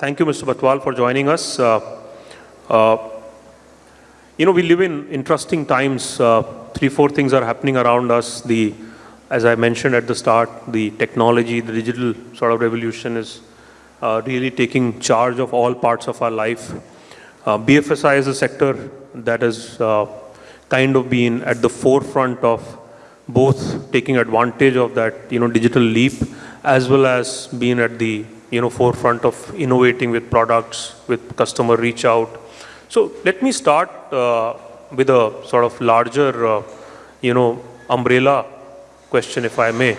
thank you, Mr. Bathwal, for joining us. Uh, uh, you know, we live in interesting times. Uh, three, four things are happening around us. The, as I mentioned at the start, the technology, the digital sort of revolution is really taking charge of all parts of our life. BFSI is a sector that has kind of been at the forefront of both taking advantage of that, you know, digital leap, as well as being at the, you know, forefront of innovating with products, with customer reach out, so let me start uh, with a sort of larger, uh, you know, umbrella question, if I may.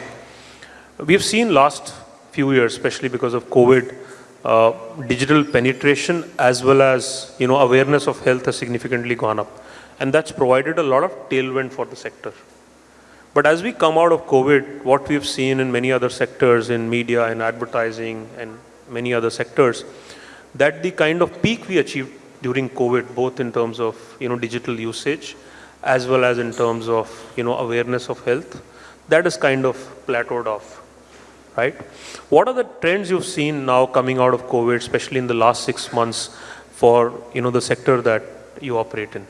We've seen last few years, especially because of COVID, uh, digital penetration as well as, you know, awareness of health has significantly gone up. And that's provided a lot of tailwind for the sector. But as we come out of COVID, what we've seen in many other sectors, in media and advertising and many other sectors, that the kind of peak we achieved during COVID, both in terms of, you know, digital usage, as well as in terms of, you know, awareness of health, that is kind of plateaued off, right? What are the trends you've seen now coming out of COVID, especially in the last six months for, you know, the sector that you operate in?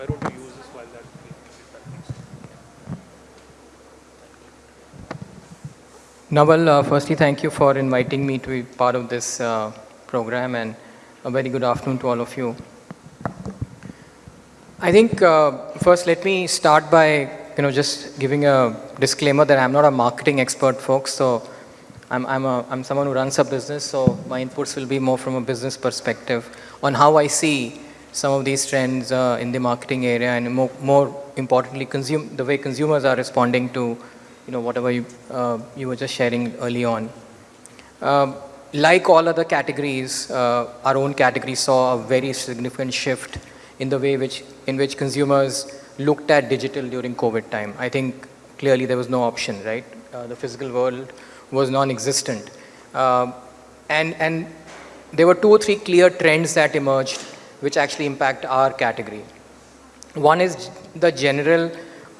Why don't use this while that Naval, uh, firstly, thank you for inviting me to be part of this uh, program and a very good afternoon to all of you. I think uh, first let me start by you know just giving a disclaimer that I'm not a marketing expert folks so I'm, I'm, a, I'm someone who runs a business so my inputs will be more from a business perspective on how I see some of these trends uh, in the marketing area and more, more importantly consume, the way consumers are responding to you know, whatever you, uh, you were just sharing early on. Um, like all other categories, uh, our own category saw a very significant shift in the way which, in which consumers looked at digital during COVID time. I think clearly there was no option, right? Uh, the physical world was non-existent. Um, and, and there were two or three clear trends that emerged which actually impact our category. One is the general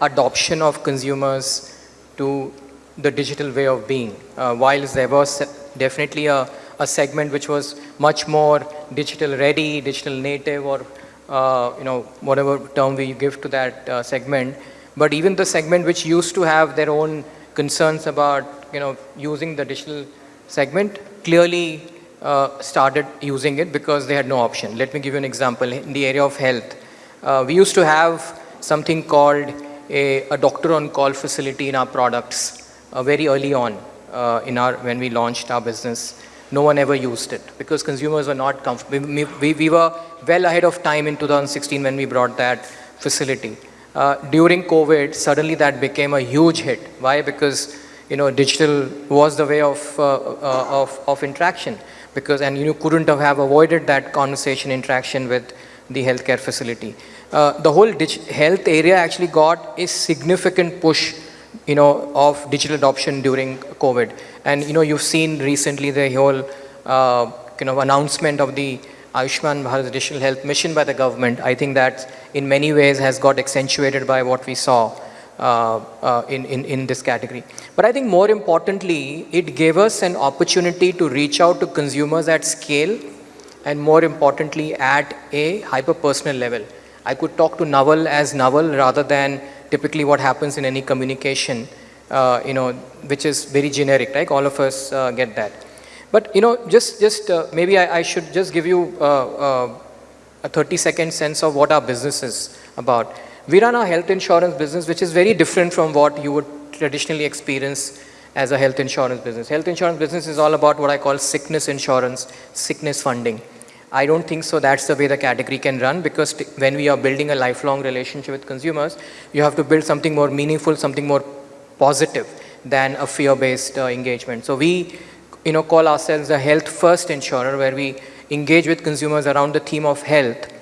adoption of consumers to the digital way of being. Uh, whilst there was definitely a, a segment which was much more digital ready, digital native or uh, you know whatever term we give to that uh, segment, but even the segment which used to have their own concerns about you know using the digital segment clearly uh, started using it because they had no option. Let me give you an example. In the area of health, uh, we used to have something called a, a doctor on call facility in our products uh, very early on uh, in our, when we launched our business. No one ever used it because consumers were not comfortable. We, we, we were well ahead of time in 2016 when we brought that facility. Uh, during COVID, suddenly that became a huge hit. Why? Because you know, digital was the way of, uh, of, of interaction because, and you couldn't have, avoided that conversation interaction with the healthcare facility. Uh, the whole health area actually got a significant push you know, of digital adoption during COVID. And, you know, you've seen recently the whole, uh, kind of announcement of the Ayushman Bharat Digital Health Mission by the government. I think that in many ways has got accentuated by what we saw in, in, in this category. But I think more importantly, it gave us an opportunity to reach out to consumers at scale and more importantly at a hyper-personal level. I could talk to Naval as Naval rather than typically what happens in any communication, uh, you know, which is very generic, right? All of us uh, get that. But, you know, just, just uh, maybe I, I, should just give you uh, uh, a 30 second sense of what our business is about. We run a health insurance business, which is very different from what you would traditionally experience as a health insurance business. Health insurance business is all about what I call sickness insurance, sickness funding. I don't think so that's the way the category can run because when we are building a lifelong relationship with consumers, you have to build something more meaningful, something more positive than a fear-based uh, engagement. So we you know, call ourselves a health-first insurer where we engage with consumers around the theme of health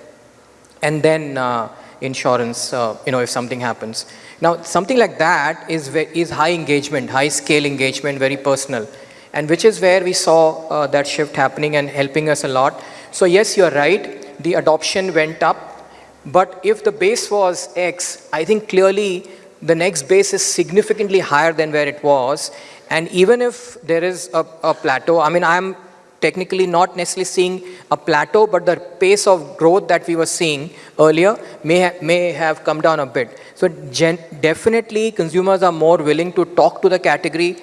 and then uh, insurance, uh, you know, if something happens. Now, something like that is, is high engagement, high scale engagement, very personal, and which is where we saw uh, that shift happening and helping us a lot. So yes, you're right, the adoption went up, but if the base was X, I think clearly the next base is significantly higher than where it was. And even if there is a, a plateau, I mean, I'm technically not necessarily seeing a plateau, but the pace of growth that we were seeing earlier may, ha may have come down a bit. So definitely consumers are more willing to talk to the category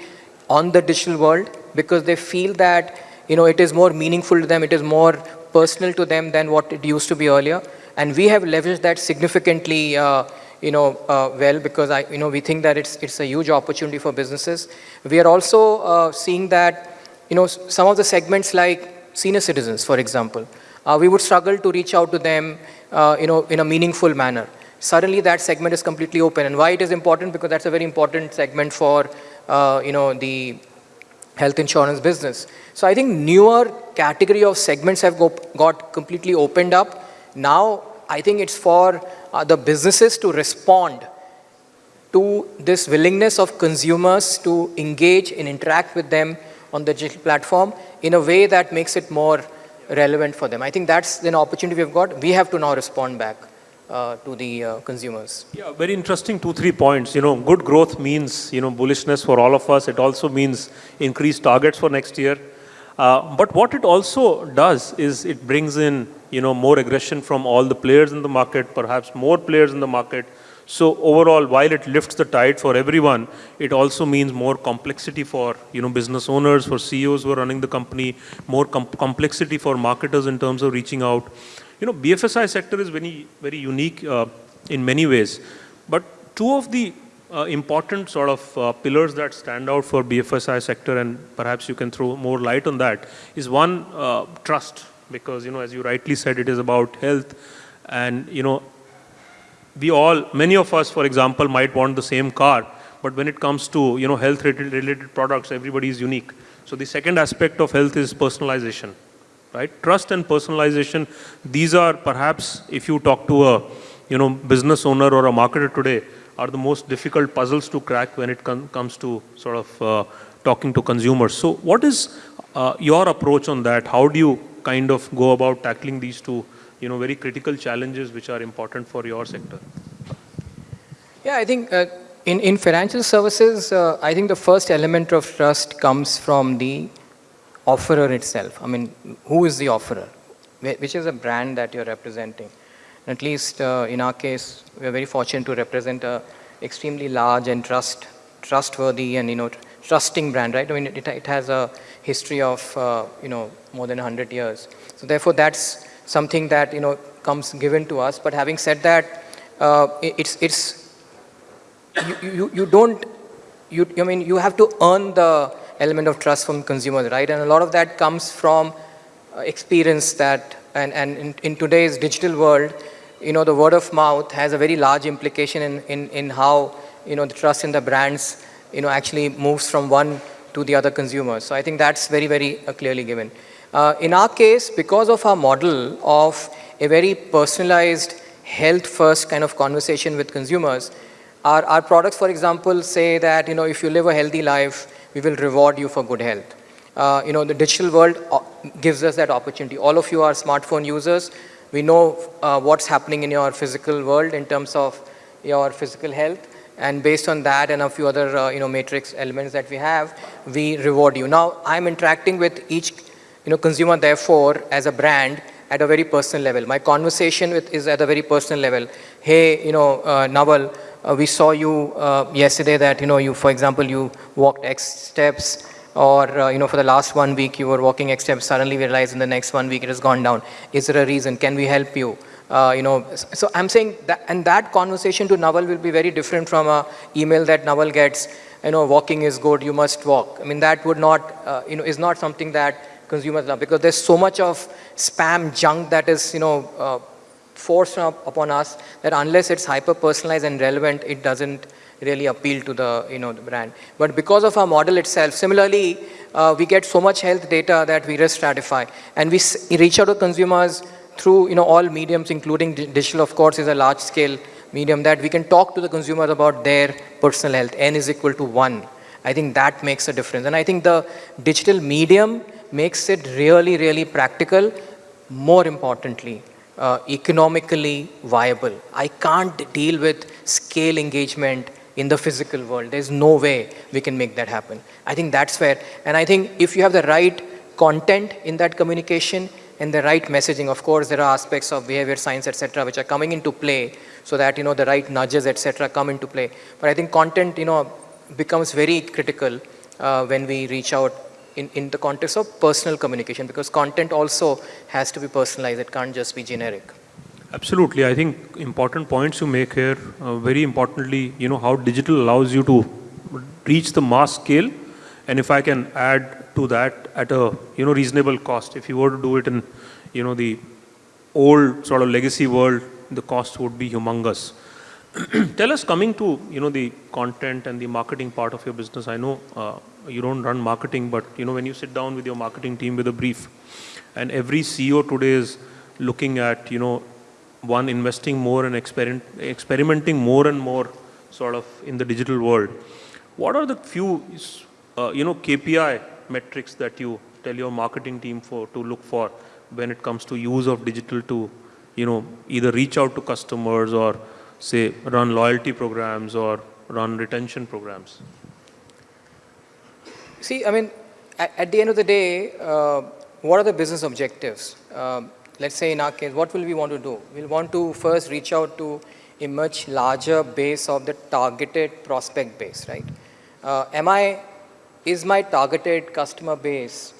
on the digital world because they feel that you know, it is more meaningful to them, it is more personal to them than what it used to be earlier. And we have leveraged that significantly uh, you know, uh, well because I, you know, we think that it's, it's a huge opportunity for businesses. We are also uh, seeing that you know, some of the segments like senior citizens, for example, uh, we would struggle to reach out to them, uh, you know, in a meaningful manner. Suddenly that segment is completely open. And why it is important? Because that's a very important segment for, uh, you know, the health insurance business. So I think newer category of segments have go, got completely opened up. Now, I think it's for uh, the businesses to respond to this willingness of consumers to engage and interact with them on the digital platform in a way that makes it more relevant for them. I think that's an opportunity we've got. We have to now respond back uh, to the uh, consumers. Yeah, very interesting two, three points. You know, good growth means, you know, bullishness for all of us. It also means increased targets for next year. Uh, but what it also does is it brings in, you know, more aggression from all the players in the market, perhaps more players in the market, so overall, while it lifts the tide for everyone, it also means more complexity for you know business owners, for CEOs who are running the company, more com complexity for marketers in terms of reaching out. You know, BFSI sector is very very unique uh, in many ways, but two of the uh, important sort of uh, pillars that stand out for BFSI sector, and perhaps you can throw more light on that, is one uh, trust, because you know as you rightly said, it is about health, and you know we all, many of us, for example, might want the same car, but when it comes to you know health related products, everybody is unique. So the second aspect of health is personalization, right? Trust and personalization. These are perhaps, if you talk to a you know business owner or a marketer today, are the most difficult puzzles to crack when it com comes to sort of uh, talking to consumers. So what is uh, your approach on that? How do you kind of go about tackling these two you know, very critical challenges which are important for your sector? Yeah, I think uh, in, in financial services, uh, I think the first element of trust comes from the offerer itself. I mean, who is the offerer? Which is a brand that you're representing? at least uh, in our case, we're very fortunate to represent a extremely large and trust, trustworthy and, you know, trusting brand, right? I mean, it, it has a history of, uh, you know, more than 100 years. So therefore, that's something that you know comes given to us. But having said that, uh, it's it's you, you you don't you I mean you have to earn the element of trust from consumers, right? And a lot of that comes from uh, experience that and and in, in today's digital world, you know, the word of mouth has a very large implication in in in how you know the trust in the brands you know actually moves from one to the other consumers. So I think that's very very uh, clearly given. Uh, in our case, because of our model of a very personalized health-first kind of conversation with consumers, our, our products, for example, say that, you know, if you live a healthy life, we will reward you for good health. Uh, you know, the digital world uh, gives us that opportunity. All of you are smartphone users. We know uh, what's happening in your physical world in terms of your physical health. And based on that and a few other, uh, you know, matrix elements that we have, we reward you. Now, I'm interacting with each you know, consumer therefore as a brand at a very personal level. My conversation with is at a very personal level. Hey, you know, uh, Naval, uh, we saw you uh, yesterday that, you know, you, for example, you walked X steps or, uh, you know, for the last one week you were walking X steps, suddenly we realized in the next one week it has gone down. Is there a reason? Can we help you? Uh, you know, so I'm saying that, and that conversation to Naval will be very different from a email that Naval gets, you know, walking is good, you must walk. I mean, that would not, uh, you know, is not something that consumers love because there's so much of spam junk that is, you know, uh, forced up upon us that unless it's hyper personalized and relevant, it doesn't really appeal to the, you know, the brand. But because of our model itself, similarly, uh, we get so much health data that we risk stratify and we reach out to consumers through, you know, all mediums, including digital, of course, is a large scale medium that we can talk to the consumers about their personal health. N is equal to one. I think that makes a difference. And I think the digital medium makes it really, really practical, more importantly, uh, economically viable. I can't deal with scale engagement in the physical world. There's no way we can make that happen. I think that's fair. And I think if you have the right content in that communication and the right messaging, of course, there are aspects of behavior science, etc., which are coming into play so that, you know, the right nudges, etc., come into play. But I think content, you know, becomes very critical uh, when we reach out in, in the context of personal communication because content also has to be personalized. It can't just be generic. Absolutely. I think important points you make here, uh, very importantly, you know, how digital allows you to reach the mass scale. And if I can add to that at a, you know, reasonable cost, if you were to do it in, you know, the old sort of legacy world, the cost would be humongous. Tell us coming to, you know, the content and the marketing part of your business. I know uh, you don't run marketing, but, you know, when you sit down with your marketing team with a brief, and every CEO today is looking at, you know, one investing more and experiment, experimenting more and more sort of in the digital world. What are the few, uh, you know, KPI metrics that you tell your marketing team for to look for when it comes to use of digital to, you know, either reach out to customers or say run loyalty programs or run retention programs? See, I mean, at, at the end of the day, uh, what are the business objectives? Um, let's say in our case, what will we want to do? We'll want to first reach out to a much larger base of the targeted prospect base, right? Uh, am I, is my targeted customer base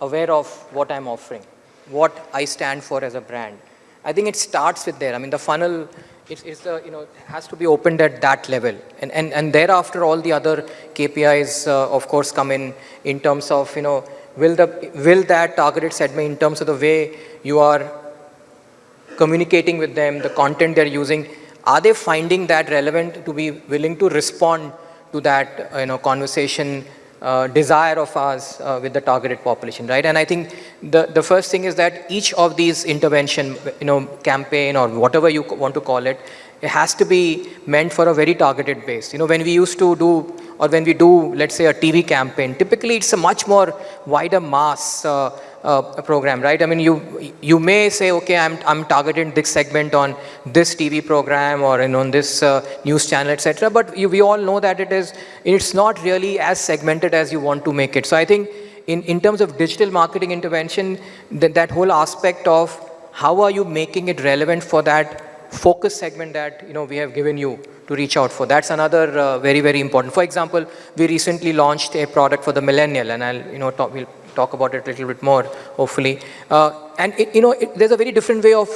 aware of what I'm offering, what I stand for as a brand? I think it starts with there. I mean, the funnel, it's the, you know, has to be opened at that level. And, and, and thereafter, all the other KPIs, uh, of course, come in, in terms of, you know, will, the, will that targeted segment in terms of the way you are communicating with them, the content they're using, are they finding that relevant to be willing to respond to that you know, conversation uh, desire of ours uh, with the targeted population, right? And I think the, the first thing is that each of these intervention, you know, campaign or whatever you want to call it, it has to be meant for a very targeted base. You know, when we used to do, or when we do, let's say a TV campaign, typically it's a much more wider mass uh, uh, program, right? I mean, you you may say, okay, I'm I'm targeting this segment on this TV program or know, on this uh, news channel, etc. But you, we all know that it is it's not really as segmented as you want to make it. So I think in in terms of digital marketing intervention, that that whole aspect of how are you making it relevant for that focus segment that you know we have given you to reach out for. That's another uh, very, very important. For example, we recently launched a product for the millennial, and I'll, you know, talk, we'll talk about it a little bit more, hopefully. Uh, and, it, you know, it, there's a very different way of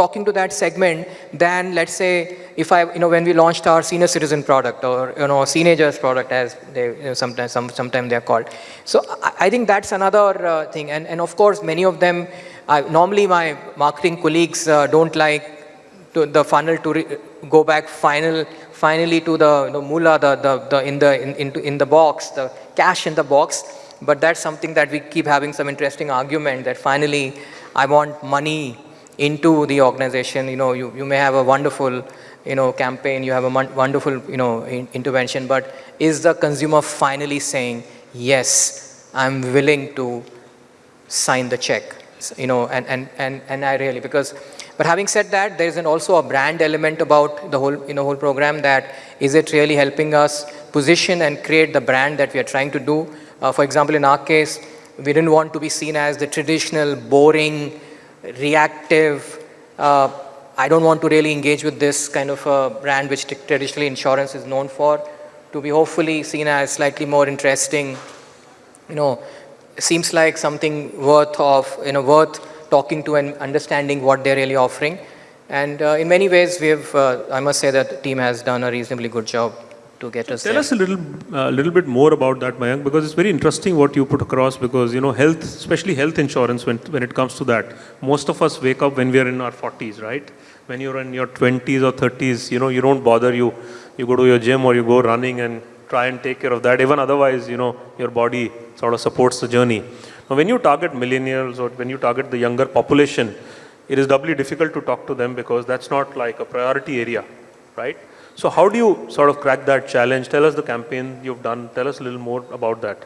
talking to that segment than, let's say, if I, you know, when we launched our senior citizen product or, you know, teenagers product as they, you know, sometimes, some, sometimes they're called. So I, I think that's another uh, thing. And, and of course, many of them, I, normally my marketing colleagues uh, don't like to the funnel to go back final, finally to the, the moolah, the, the, the, in, the, in, in, in the box, the cash in the box. But that's something that we keep having some interesting argument that finally I want money into the organization. You know, you, you may have a wonderful, you know, campaign, you have a wonderful, you know, in intervention, but is the consumer finally saying, yes, I'm willing to sign the check, you know, and, and, and, and I really, because, but having said that, there is an also a brand element about the whole, you know, whole program that is it really helping us position and create the brand that we are trying to do uh, for example, in our case, we didn't want to be seen as the traditional, boring, reactive, uh, I don't want to really engage with this kind of a brand which traditionally insurance is known for, to be hopefully seen as slightly more interesting, you know, seems like something worth of, you know, worth talking to and understanding what they're really offering. And uh, in many ways, we've, uh, I must say that the team has done a reasonably good job to get us Tell there. us a little, uh, little bit more about that, Mayank, because it's very interesting what you put across. Because you know, health, especially health insurance, when when it comes to that, most of us wake up when we are in our 40s, right? When you're in your 20s or 30s, you know, you don't bother. You you go to your gym or you go running and try and take care of that. Even otherwise, you know, your body sort of supports the journey. Now, when you target millennials or when you target the younger population, it is doubly difficult to talk to them because that's not like a priority area, right? So how do you sort of crack that challenge? Tell us the campaign you've done. Tell us a little more about that.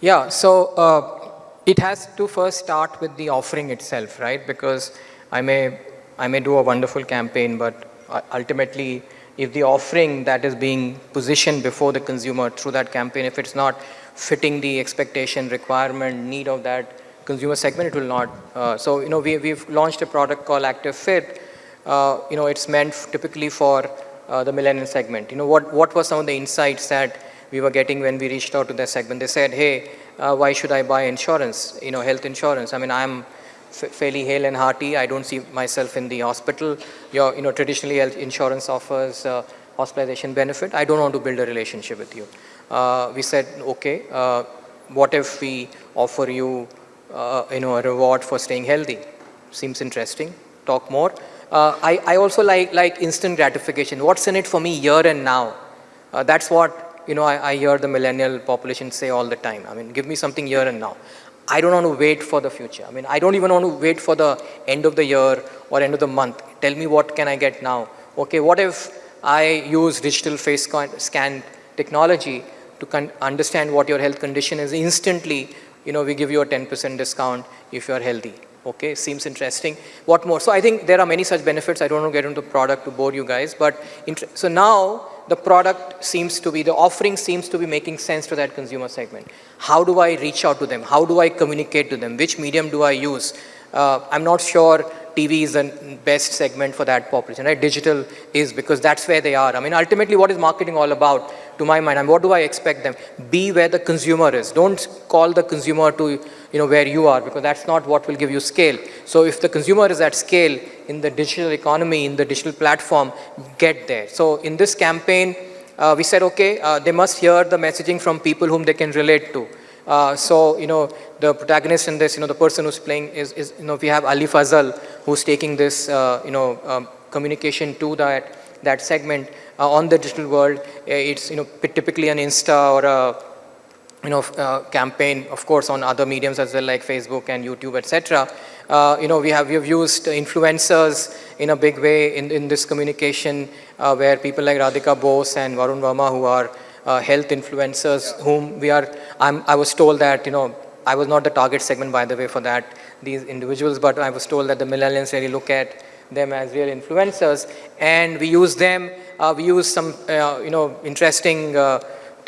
Yeah, so uh, it has to first start with the offering itself, right? Because I may, I may do a wonderful campaign, but ultimately if the offering that is being positioned before the consumer through that campaign, if it's not fitting the expectation, requirement, need of that consumer segment, it will not. Uh, so, you know, we, we've launched a product called Activ Fit. Uh, you know, it's meant typically for uh, the millennial segment. You know, what, what were some of the insights that we were getting when we reached out to that segment? They said, hey, uh, why should I buy insurance, you know, health insurance? I mean, I'm fairly hale and hearty. I don't see myself in the hospital. Your, you know, traditionally health insurance offers uh, hospitalization benefit. I don't want to build a relationship with you. Uh, we said, okay, what if we offer you, you know, a reward for staying healthy? Seems interesting. Talk more. Uh, I, I also like, like instant gratification. What's in it for me here and now? Uh, that's what, you know, I, I hear the millennial population say all the time. I mean, give me something here and now. I don't want to wait for the future. I mean, I don't even want to wait for the end of the year or end of the month. Tell me what can I get now? Okay, what if I use digital face scan technology to understand what your health condition is instantly, you know, we give you a 10% discount if you're healthy. Okay, seems interesting. What more? So I think there are many such benefits. I don't want to get into product to bore you guys, but so now the product seems to be, the offering seems to be making sense to that consumer segment. How do I reach out to them? How do I communicate to them? Which medium do I use? Uh, I'm not sure TV is the best segment for that population, right? Digital is because that's where they are. I mean, ultimately, what is marketing all about? To my mind, I mean, what do I expect them? Be where the consumer is. Don't call the consumer to, you know, where you are because that's not what will give you scale. So if the consumer is at scale in the digital economy, in the digital platform, get there. So in this campaign, uh, we said, okay, uh, they must hear the messaging from people whom they can relate to. Uh, so, you know, the protagonist in this, you know, the person who's playing is, is you know, we have Ali Fazal who's taking this, uh, you know, um, communication to that, that segment uh, on the digital world. Uh, it's, you know, typically an Insta or a, you know, uh, campaign, of course, on other mediums as well, like Facebook and YouTube, etc. Uh, you know, we have, we have used influencers in a big way in, in this communication uh, where people like Radhika Bose and Varun Verma who are uh, health influencers whom we are, I'm, I was told that, you know, I was not the target segment by the way for that, these individuals, but I was told that the millennials really look at them as real influencers and we use them, uh, we use some, uh, you know, interesting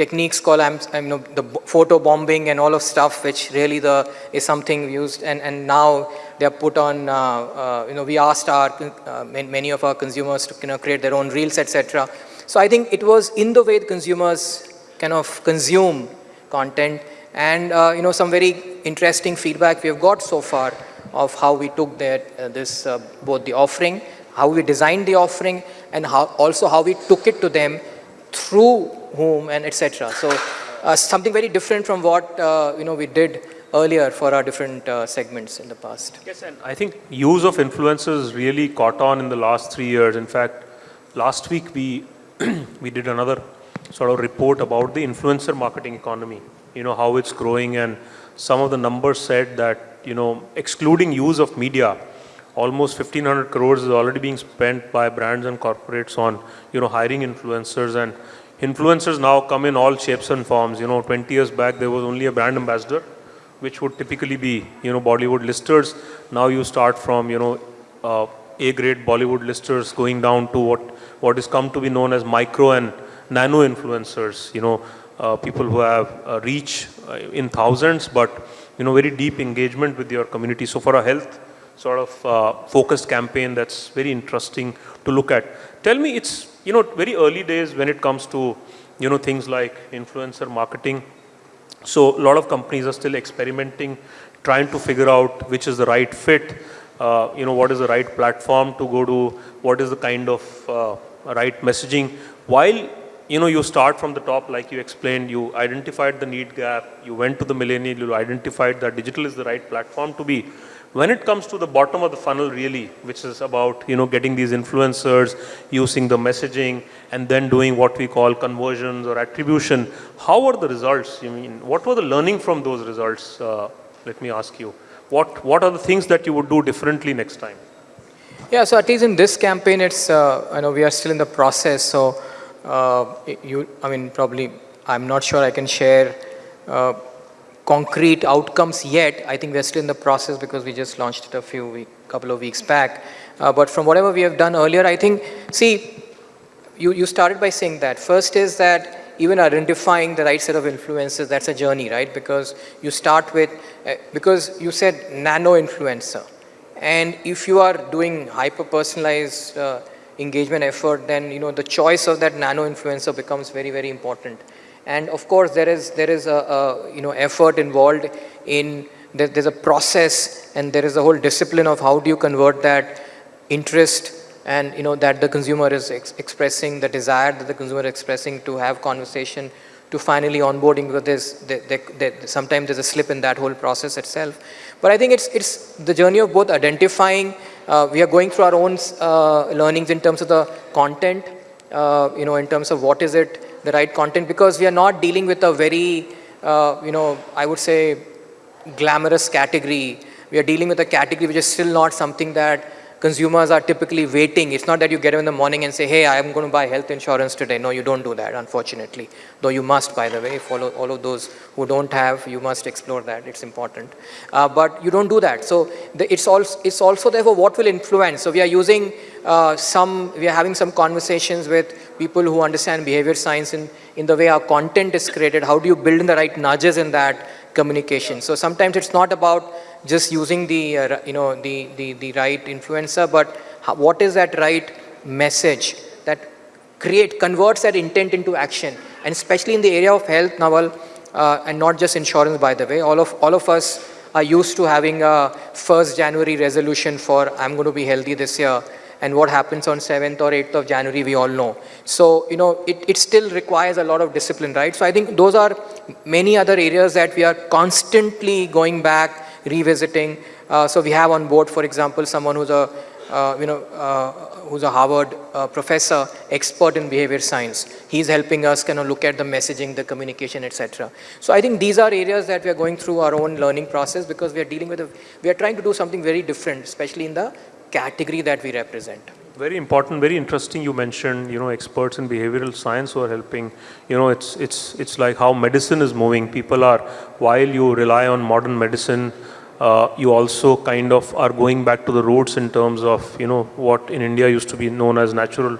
techniques called, I'm, I'm, you know, the photo bombing and all of stuff, which really the, is something used and, and now they are put on, uh, uh, you know, we asked our, many of our consumers to, you know, create their own reels, etc. So I think it was in the way the consumers kind of consume content and uh, you know some very interesting feedback we have got so far of how we took that uh, this uh, both the offering, how we designed the offering and how also how we took it to them through whom and etc. So uh, something very different from what uh, you know we did earlier for our different uh, segments in the past. Yes, and I think use of influencers really caught on in the last three years. In fact, last week we we did another sort of report about the influencer marketing economy, you know, how it's growing and some of the numbers said that, you know, excluding use of media, almost 1500 crores is already being spent by brands and corporates on, you know, hiring influencers and influencers now come in all shapes and forms. You know, 20 years back there was only a brand ambassador, which would typically be, you know, Bollywood listers. Now you start from, you know, uh, A-grade Bollywood listers going down to what what is come to be known as micro and nano influencers, you know, uh, people who have uh, reach in thousands, but, you know, very deep engagement with your community. So for a health sort of uh, focused campaign, that's very interesting to look at. Tell me, it's, you know, very early days when it comes to, you know, things like influencer marketing. So a lot of companies are still experimenting, trying to figure out which is the right fit, uh, you know, what is the right platform to go to, what is the kind of uh, right messaging. While you know you start from the top, like you explained, you identified the need gap, you went to the millennial, you identified that digital is the right platform to be. When it comes to the bottom of the funnel really, which is about you know getting these influencers, using the messaging, and then doing what we call conversions or attribution, how were the results? You mean what were the learning from those results? Uh, let me ask you. What what are the things that you would do differently next time? Yeah, so at least in this campaign, it's, uh, I know we are still in the process. So, uh, you, I mean, probably, I'm not sure I can share uh, concrete outcomes yet. I think we're still in the process because we just launched it a few week, couple of weeks back. Uh, but from whatever we have done earlier, I think, see, you, you started by saying that. First is that even identifying the right set of influencers, that's a journey, right? Because you start with, uh, because you said nano influencer. And if you are doing hyper-personalized uh, engagement effort, then, you know, the choice of that nano influencer becomes very, very important. And of course, there is, there is a, a you know, effort involved in, there, there's a process and there is a whole discipline of how do you convert that interest and you know that the consumer is ex expressing the desire that the consumer is expressing to have conversation to finally onboarding because there's there, there, there, sometimes there's a slip in that whole process itself. But i think it's it's the journey of both identifying uh, we are going through our own uh, learnings in terms of the content uh, you know in terms of what is it the right content because we are not dealing with a very uh, you know i would say glamorous category we are dealing with a category which is still not something that consumers are typically waiting. It's not that you get up in the morning and say, hey, I'm going to buy health insurance today. No, you don't do that, unfortunately. Though you must, by the way, follow all of those who don't have, you must explore that. It's important. Uh, but you don't do that. So the, it's, also, it's also therefore what will influence. So we are using uh, some, we are having some conversations with people who understand behavior science in, in the way our content is created. How do you build in the right nudges in that communication? So sometimes it's not about just using the, uh, you know, the, the, the right influencer, but what is that right message that create, converts that intent into action. And especially in the area of health, Naval, uh, and not just insurance, by the way, all of, all of us are used to having a 1st January resolution for I'm going to be healthy this year and what happens on 7th or 8th of January, we all know. So, you know, it, it still requires a lot of discipline, right? So I think those are many other areas that we are constantly going back revisiting. Uh, so we have on board, for example, someone who's a, uh, you know, uh, who's a Harvard uh, professor, expert in behavior science. He's helping us kind of look at the messaging, the communication, etc. So I think these are areas that we are going through our own learning process because we are dealing with, a, we are trying to do something very different, especially in the category that we represent. Very important, very interesting you mentioned, you know, experts in behavioral science who are helping. You know, it's, it's, it's like how medicine is moving. People are, while you rely on modern medicine, uh, you also kind of are going back to the roots in terms of, you know, what in India used to be known as natural,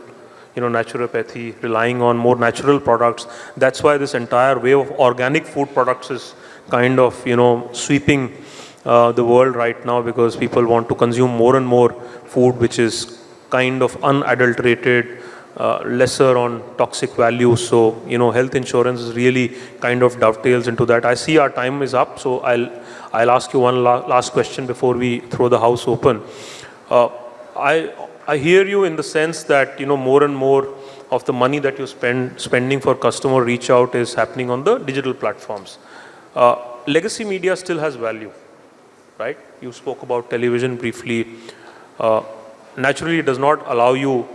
you know, naturopathy, relying on more natural products. That's why this entire wave of organic food products is kind of, you know, sweeping uh, the world right now because people want to consume more and more food which is kind of unadulterated, uh, lesser on toxic value. So, you know, health insurance is really kind of dovetails into that. I see our time is up, so I'll, I'll ask you one la last question before we throw the house open. Uh, I, I hear you in the sense that, you know, more and more of the money that you spend spending for customer reach out is happening on the digital platforms. Uh, legacy media still has value, right? You spoke about television briefly. Uh, naturally it does not allow you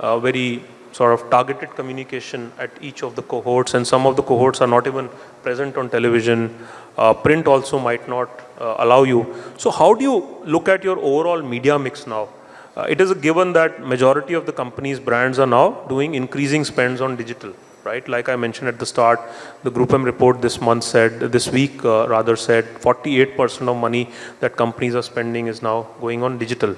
uh, very sort of targeted communication at each of the cohorts and some of the cohorts are not even present on television. Uh, print also might not uh, allow you. So how do you look at your overall media mix now? Uh, it is a given that majority of the companies brands are now doing increasing spends on digital right like i mentioned at the start the GroupM report this month said this week uh, rather said 48% of money that companies are spending is now going on digital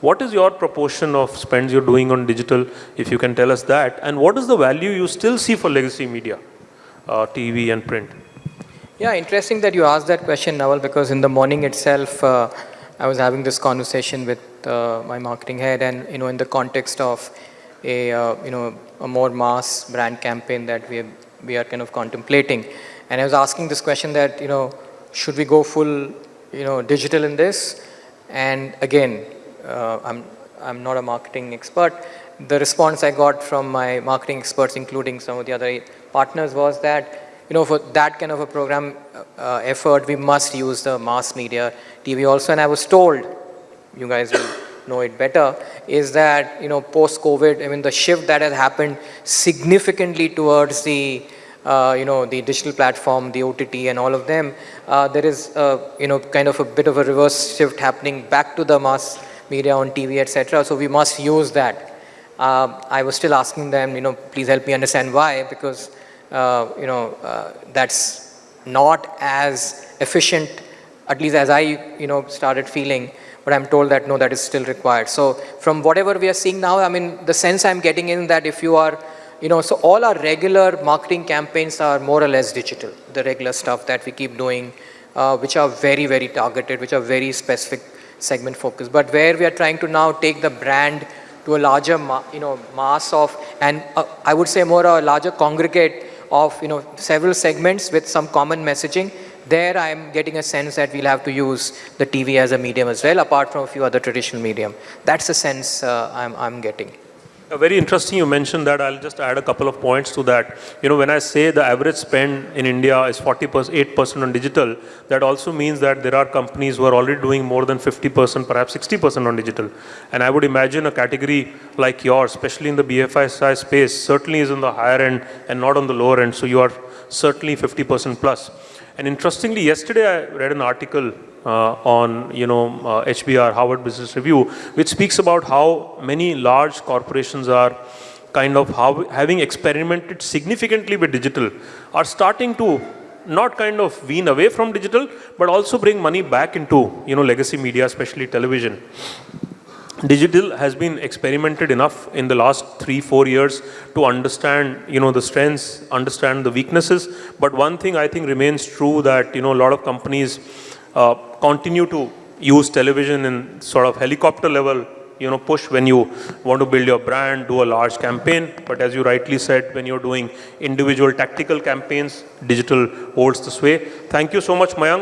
what is your proportion of spends you're doing on digital, if you can tell us that? And what is the value you still see for legacy media, uh, TV and print? Yeah, interesting that you asked that question, Naval, because in the morning itself, uh, I was having this conversation with uh, my marketing head and, you know, in the context of a, uh, you know, a more mass brand campaign that we, we are kind of contemplating. And I was asking this question that, you know, should we go full, you know, digital in this? And again, uh, I'm, I'm not a marketing expert. The response I got from my marketing experts, including some of the other partners, was that you know, for that kind of a program uh, effort, we must use the mass media TV also. And I was told, you guys will know it better, is that, you know, post-COVID, I mean, the shift that has happened significantly towards the, uh, you know, the digital platform, the OTT and all of them, uh, there is, uh, you know, kind of a bit of a reverse shift happening back to the mass media on TV, etc. So we must use that. Uh, I was still asking them, you know, please help me understand why, because, uh, you know, uh, that's not as efficient, at least as I, you know, started feeling. But I'm told that no, that is still required. So from whatever we are seeing now, I mean, the sense I'm getting in that if you are, you know, so all our regular marketing campaigns are more or less digital, the regular stuff that we keep doing, uh, which are very, very targeted, which are very specific segment focused. But where we are trying to now take the brand to a larger, you know, mass of, and uh, I would say more a larger congregate of, you know, several segments with some common messaging, there I am getting a sense that we'll have to use the TV as a medium as well, apart from a few other traditional medium. That's the sense uh, I'm, I'm getting. Uh, very interesting you mentioned that. I'll just add a couple of points to that. You know, when I say the average spend in India is 48% on digital, that also means that there are companies who are already doing more than 50%, perhaps 60% on digital. And I would imagine a category like yours, especially in the BFSI space, certainly is on the higher end and not on the lower end. So you are certainly 50% plus. And interestingly, yesterday I read an article uh, on, you know, uh, HBR, Harvard Business Review, which speaks about how many large corporations are kind of how, having experimented significantly with digital, are starting to not kind of wean away from digital, but also bring money back into, you know, legacy media, especially television. Digital has been experimented enough in the last three, four years to understand, you know, the strengths, understand the weaknesses. But one thing I think remains true that, you know, a lot of companies uh, continue to use television in sort of helicopter level, you know, push when you want to build your brand, do a large campaign. But as you rightly said, when you're doing individual tactical campaigns, digital holds the sway. Thank you so much, Mayank.